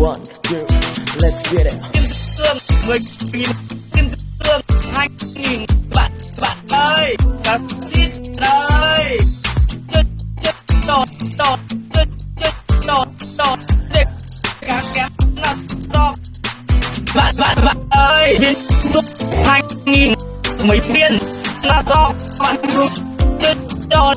One, two, let's get it. kim cương mười nghìn. Kim cương hai nghìn. Bạn bạn ơi cả xin ơi chết chết đỏ, đỏ, chết chết đỏ, đỏ. Để cá kém là to. Bạn bạn bạn ơi viên thuốc hai nghìn. Mấy viên là to. Bạn chết đột